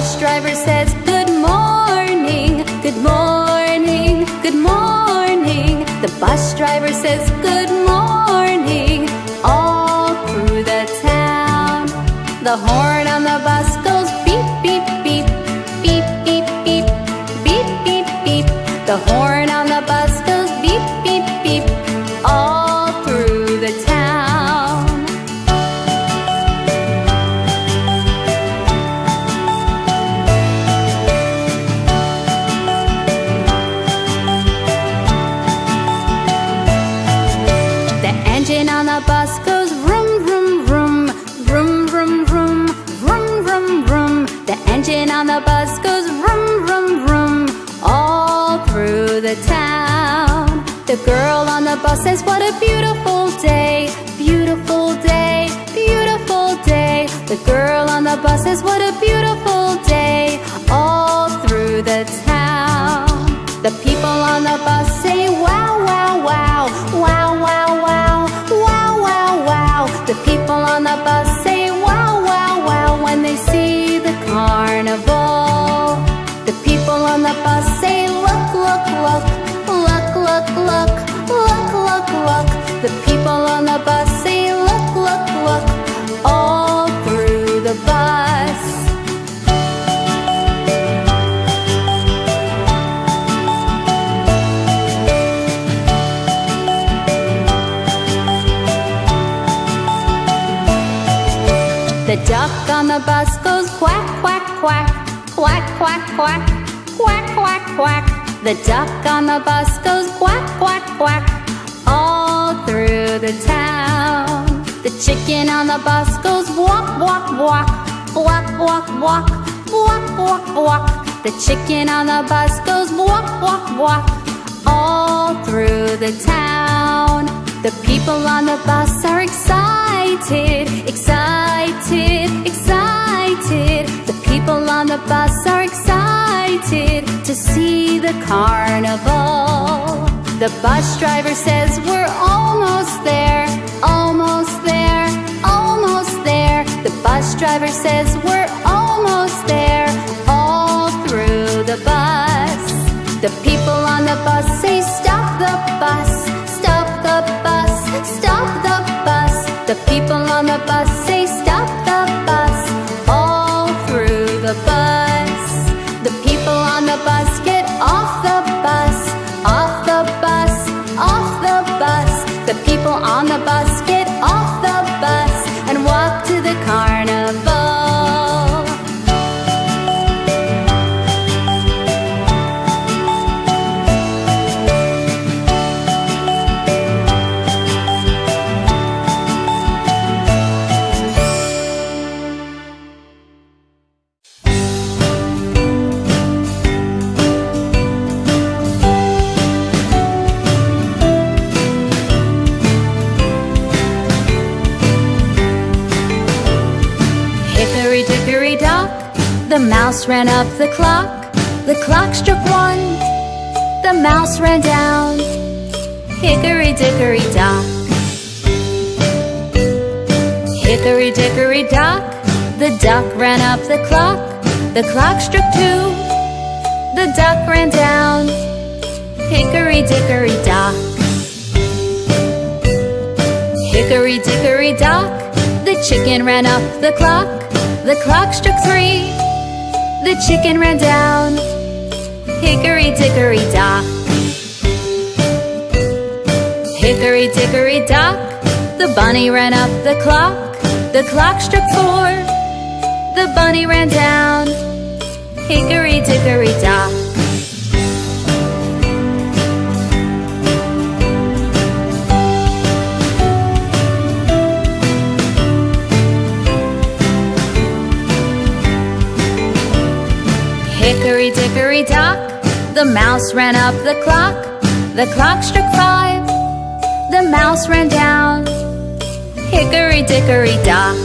bus driver says, Good morning, good morning, good morning. The bus driver says, Good morning all through the town. The horn on the bus goes beep, beep, beep, beep, beep, beep, beep, beep, beep. The horn says, What a beautiful day, all through the town. The people on the bus say, Wow, wow, wow, wow, wow, wow, wow, wow, wow. The people on the bus say, Wow, wow, wow, when they see the carnival. The people on the bus say, Look, look, look, look, look, look, look, look, look. The people on the bus say, Look, look, look, all through the bus. Duck on the bus goes quack, quack, quack, quack, quack, quack, quack, quack, quack. The duck on the bus goes quack, quack, quack, all through the town. The chicken on the bus goes walk, walk, walk, walk, walk, walk, walk, walk, walk. The chicken on the bus goes walk, walk, walk, all through the town. The people on the bus are excited, excited, excited. Excited. The people on the bus are excited to see the carnival. The bus driver says, We're almost there, almost there, almost there. The bus driver says, We're almost there, all through the bus. The people on the bus say, Stop the bus, The people on the bus say, ran up the clock. The clock struck one, the mouse ran down. Hickory dickory dock. Hickory dickory dock, the duck ran up the clock. The clock struck two, the duck ran down. Hickory dickory dock. Hickory dickory dock, the chicken ran up the clock. The clock struck three, the chicken ran down. Hickory dickory dock. Hickory dickory dock, the bunny ran up the clock. The clock struck four, the bunny ran down. Hickory dickory dock. The mouse ran up the clock. The clock struck five, the mouse ran down. Hickory dickory dock.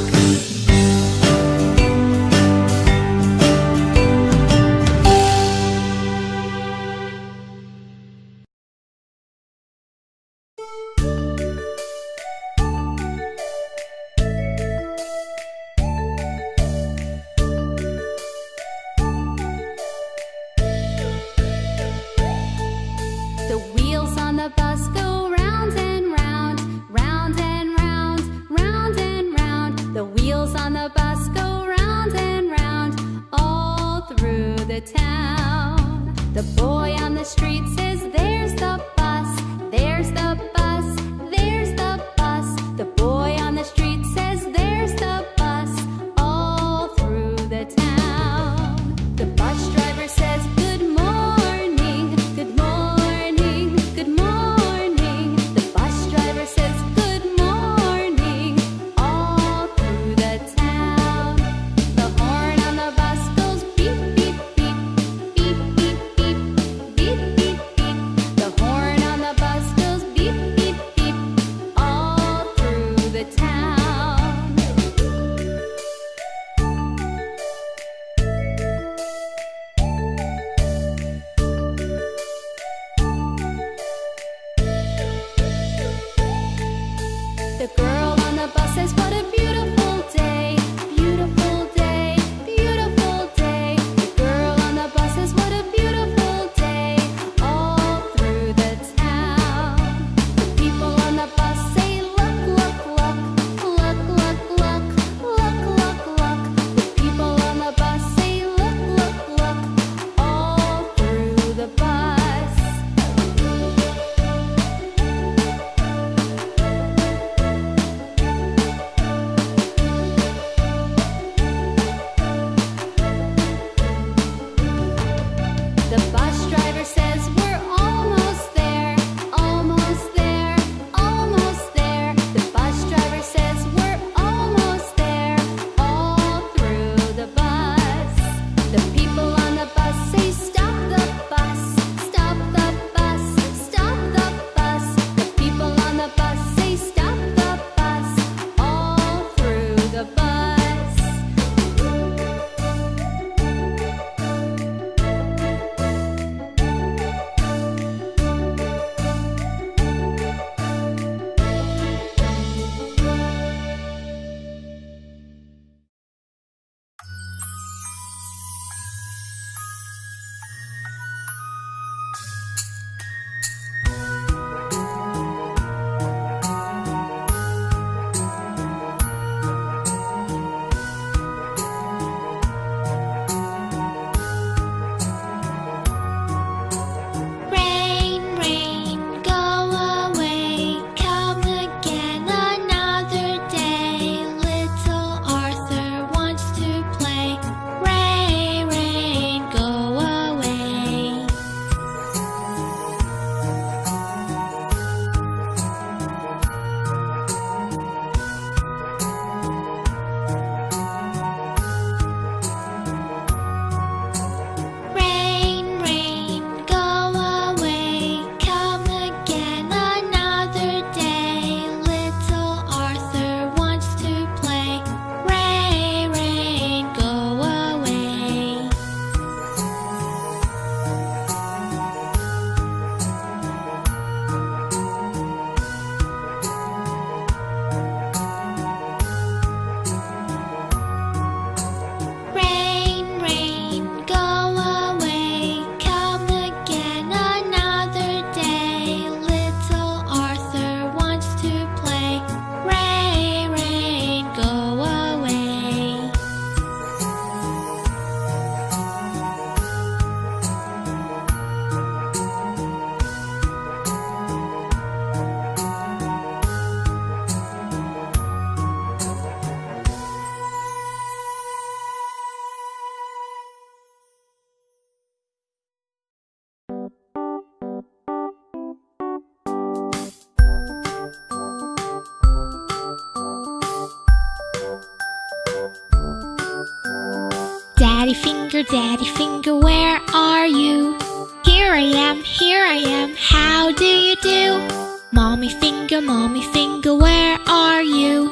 Finger, daddy finger, where are you? Here I am, here I am, how do you do? Mommy finger, mommy finger, where are you?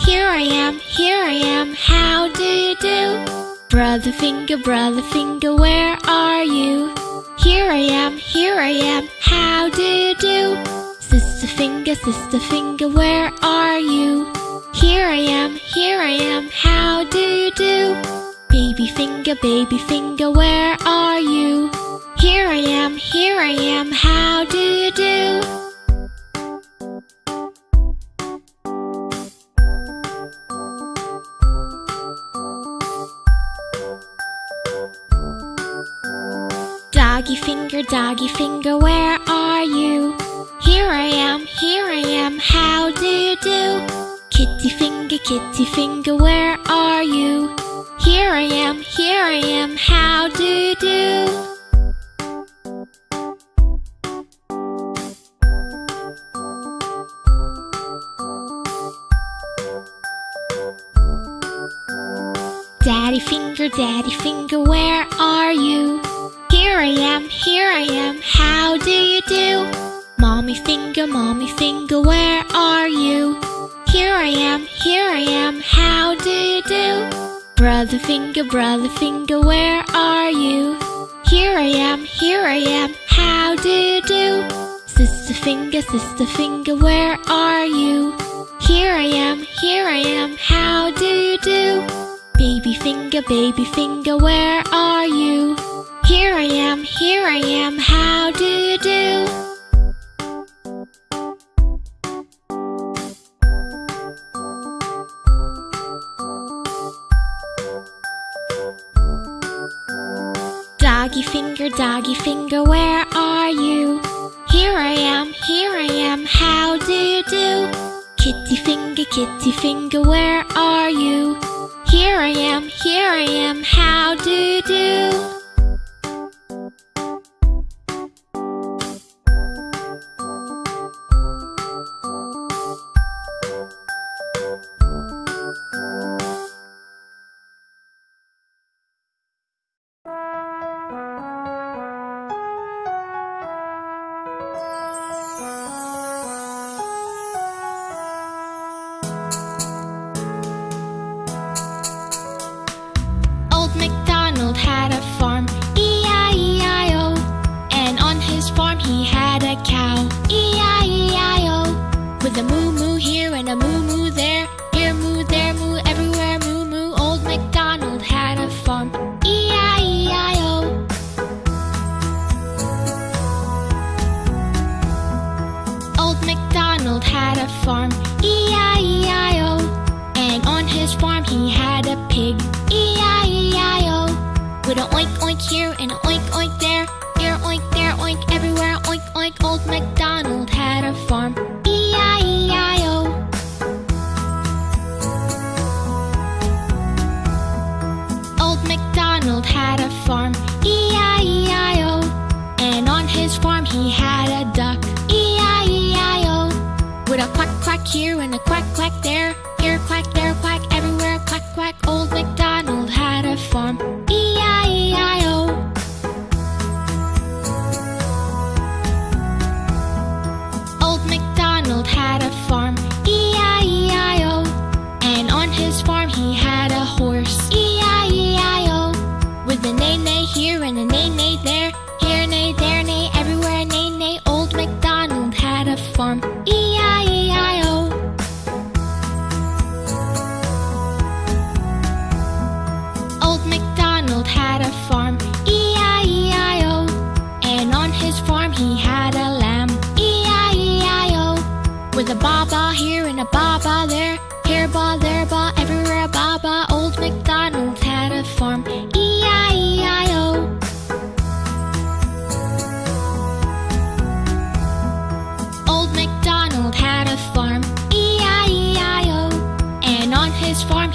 Here I am, here I am, how do you do? Brother finger, brother finger, where are you? Here I am, here I am, how do you do? Sister finger, sister finger, where are you? Here I am, here I am, how do you do? Baby finger, baby finger, where are you? Here I am, here I am, how do you do? Doggy finger, doggy finger, where are you? Here I am, here I am, how do you do? Kitty finger, kitty finger, where are you? Here I am, here I am, how do you do? Daddy finger, daddy finger, where are you? Here I am, here I am, how do you do? Mommy finger, mommy finger, where are you? Here I am, here I am, how do you do? Brother finger, brother finger, where are you? Here I am, here I am, how do you do? Sister finger, sister finger, where are you? Here I am, here I am, how do you do? Baby finger, baby finger, where are you? Here I am, here I am, how do you do? Doggy finger, doggy finger, where are you? Here I am, here I am, how do you do? Kitty finger, kitty finger, where are you? Here I am, here I am, how do you do?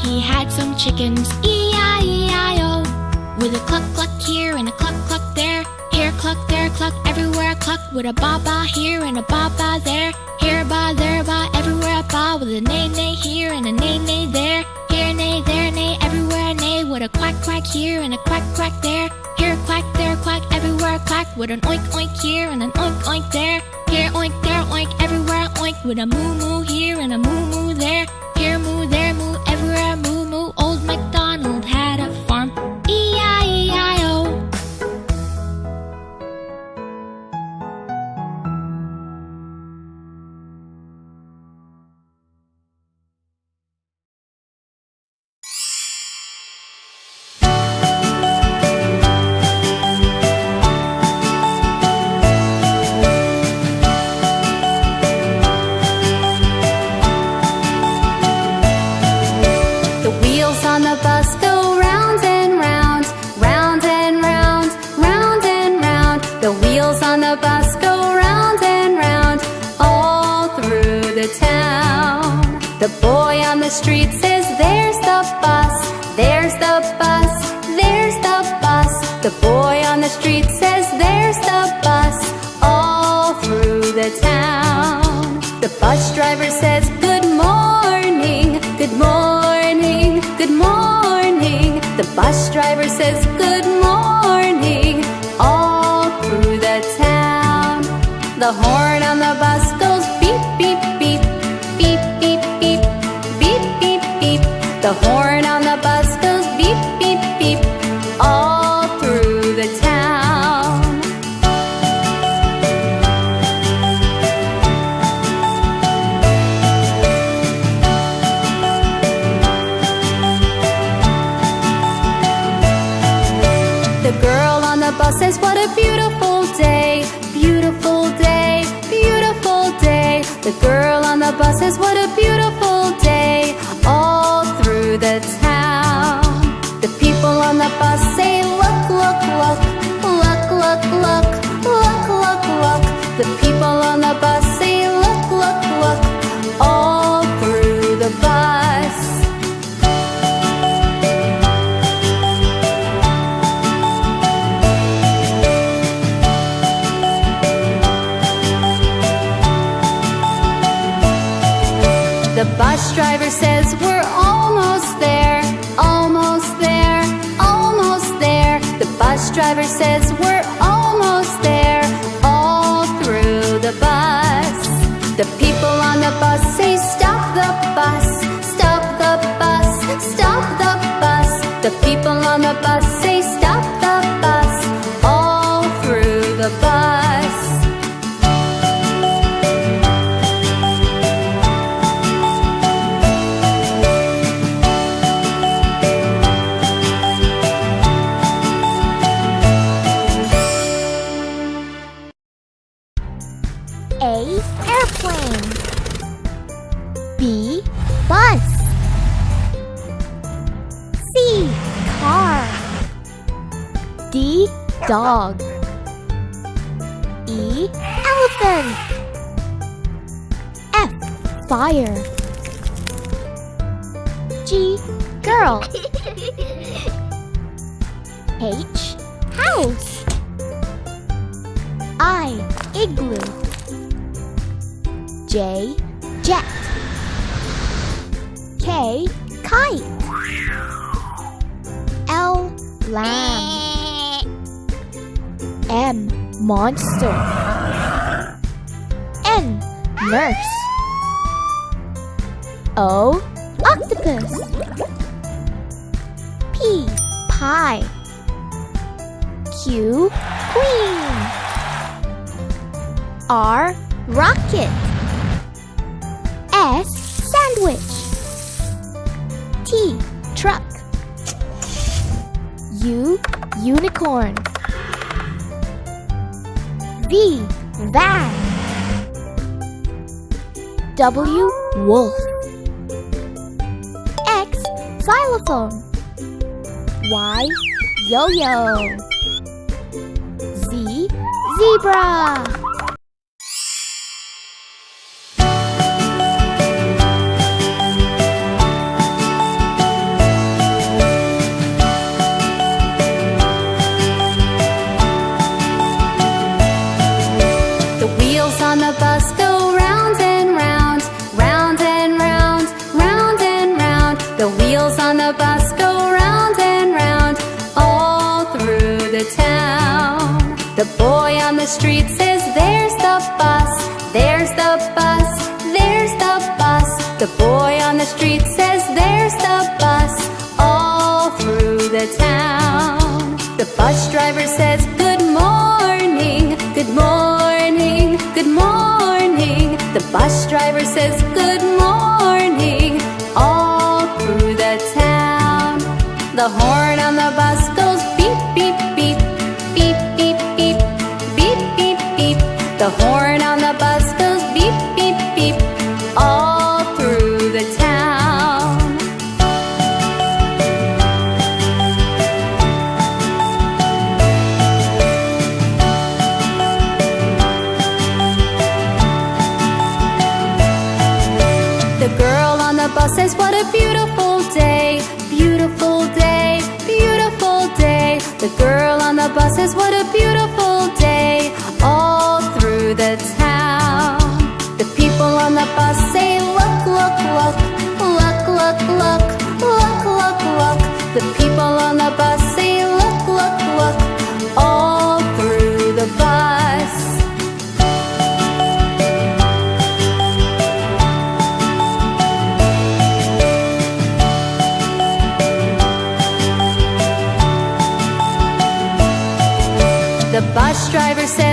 He had some chickens, E-I-E-I-O. With a cluck cluck here and a cluck cluck there, here cluck, there cluck, everywhere a cluck. With a ba ba here and a ba ba there, here ba, there ba, everywhere a ba. With a neigh neigh here and a neigh neigh there, here neigh, there neigh, everywhere neigh. With a quack quack here and a quack quack there, here quack, there quack, everywhere a quack. With an oink oink here and an oink oink there, here oink, there oink, everywhere oink. with a moo moo here and a moo moo there. Here moo, there street says, There's the bus, there's the bus, there's the bus. The boy on the street says, There's the bus, all through the town. The bus driver says, Good morning, good morning, good morning. The bus driver says, Good morning, all through the town. The horn on the bus The horn driver says we're almost there, almost there, almost there. The bus driver says we're almost there, all through the bus. The people on the bus say stop the bus, stop the bus, stop the bus. The people on the bus H. House. I. Igloo. J. Jet. K. Kite. L. Lamb. M. Monster. N. Nurse. O. Octopus. P. Pie. Q. Queen. R. Rocket. S. Sandwich. T. Truck. U. Unicorn. V. Van. W. Wolf. X. Xylophone. Y. Yo-yo zebra. the town. The people on the bus say, look, look, look, look, look, look, look, look, look. The people on the bus say, look, look, look, all through the bus. The bus driver said,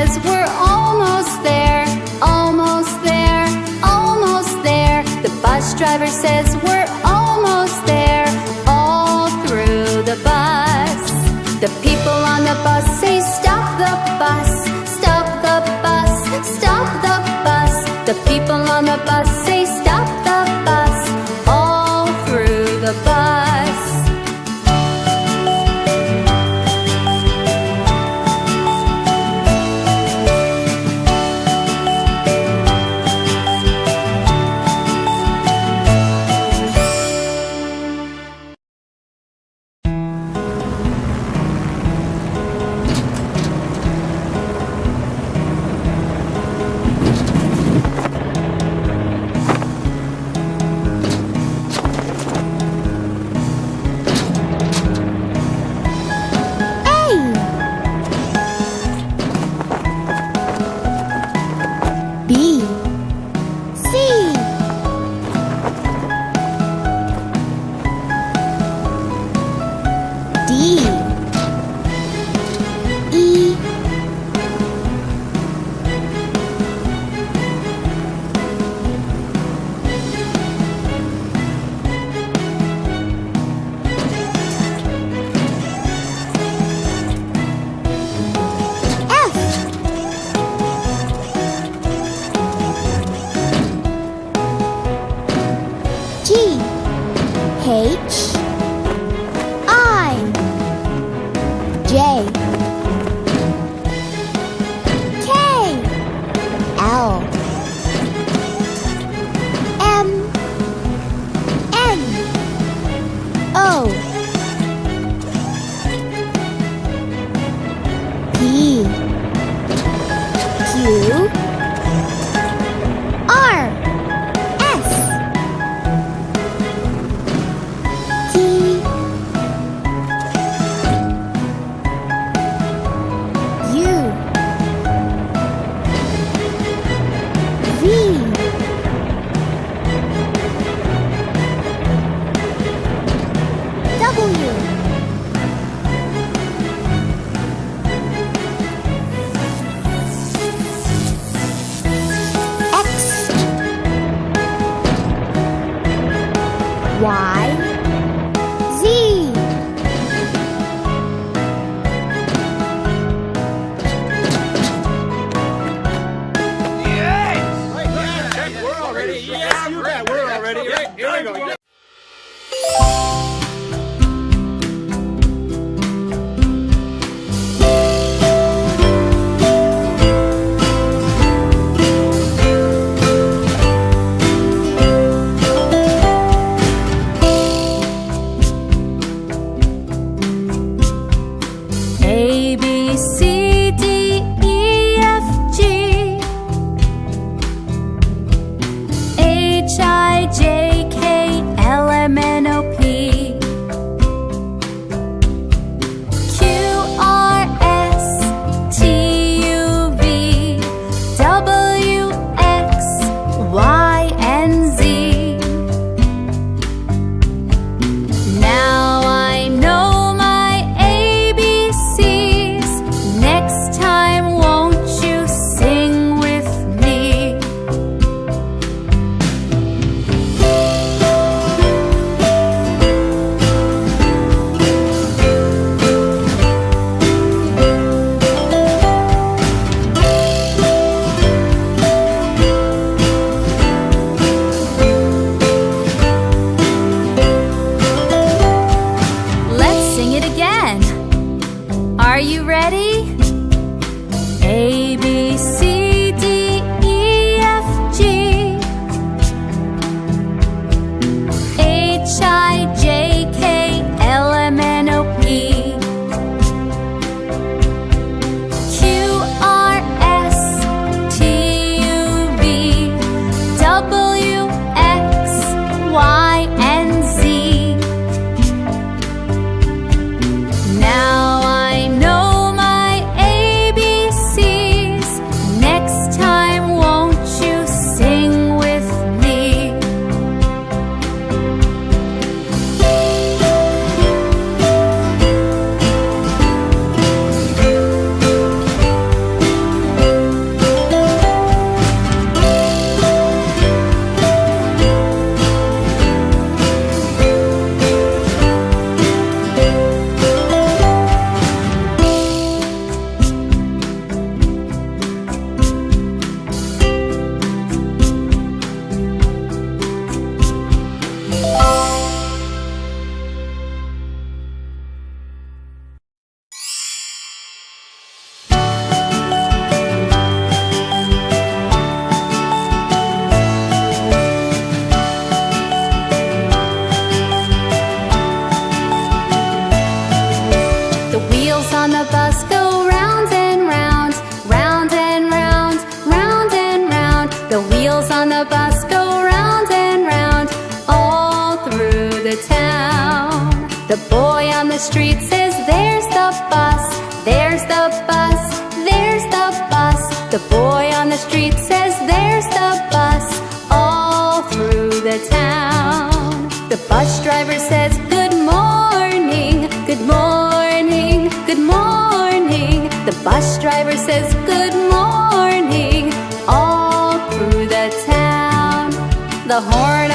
the horn.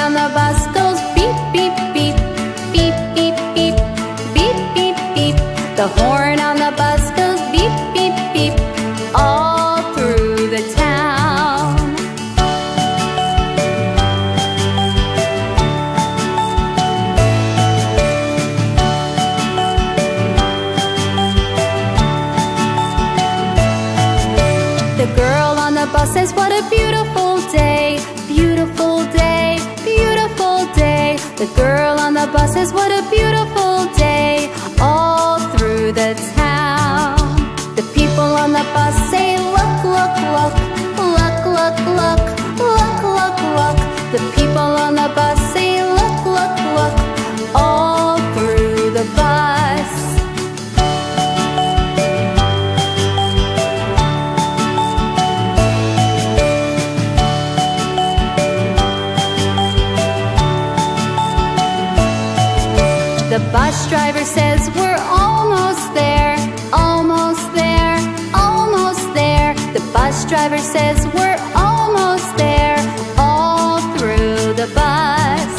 bus driver says we're almost there, almost there, almost there. The bus driver says we're almost there, all through the bus.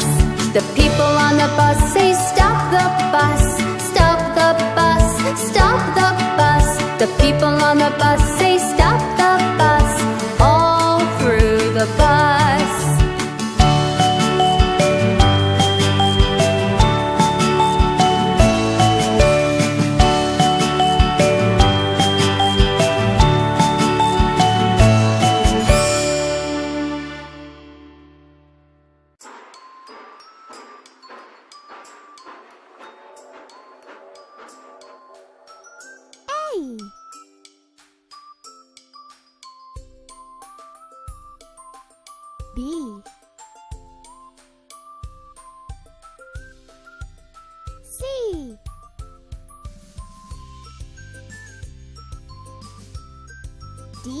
The people on the bus say stop the bus, stop the bus, stop the bus. The people on the bus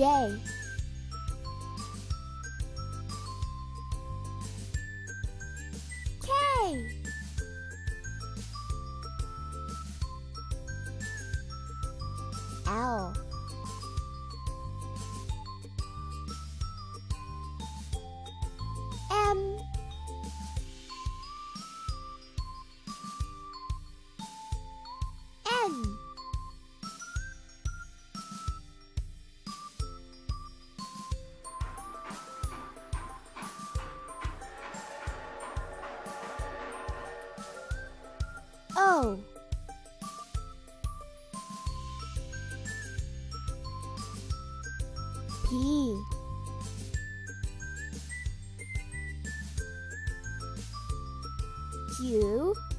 J. O P. Q.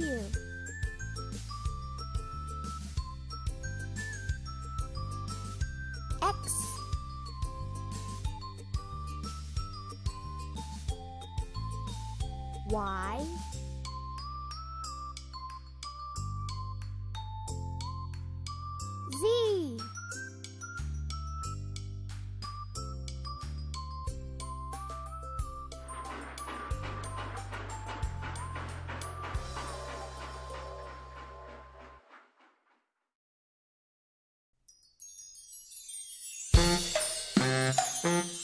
you. X Y Mm-hmm.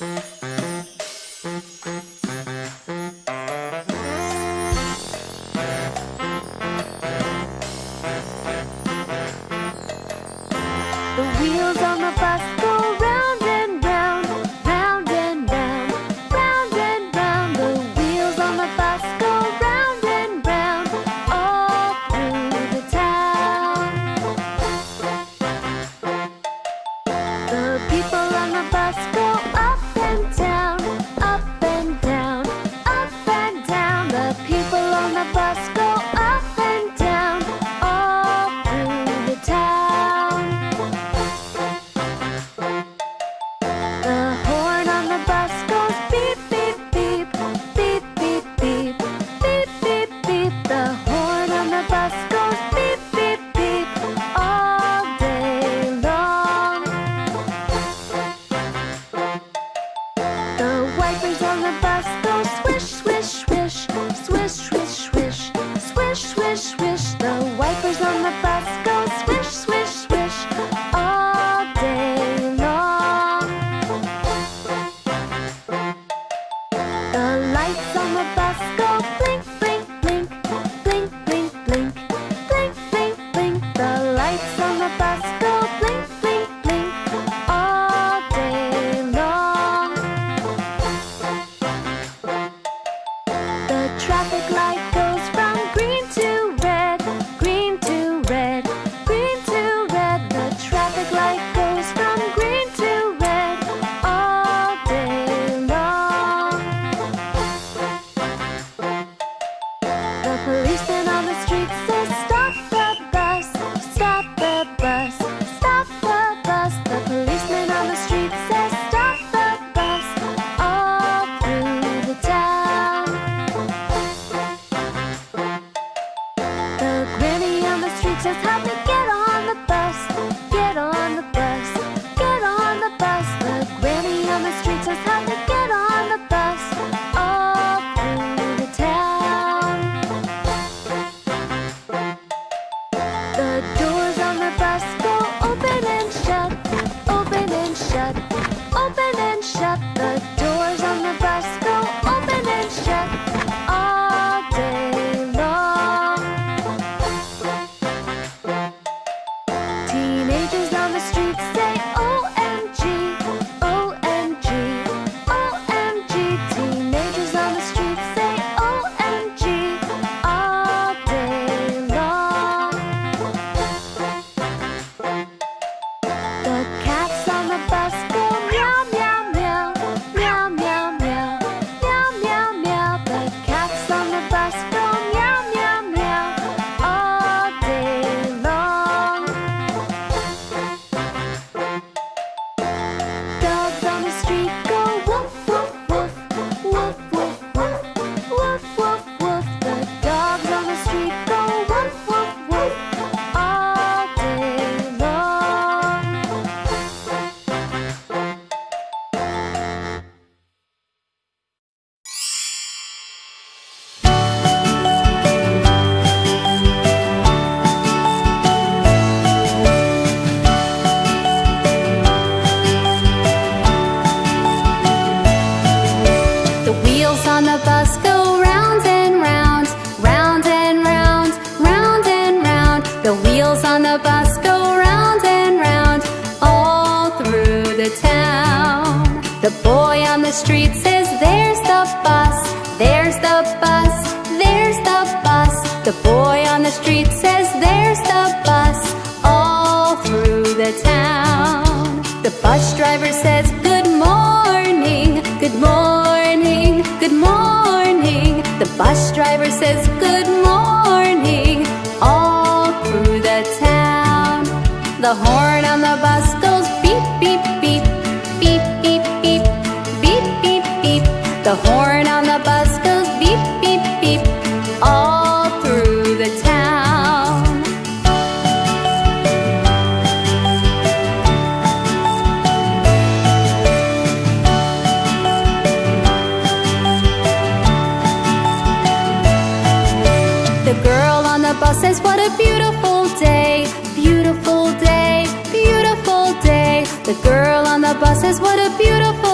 a girl on the bus says, What a beautiful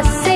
você.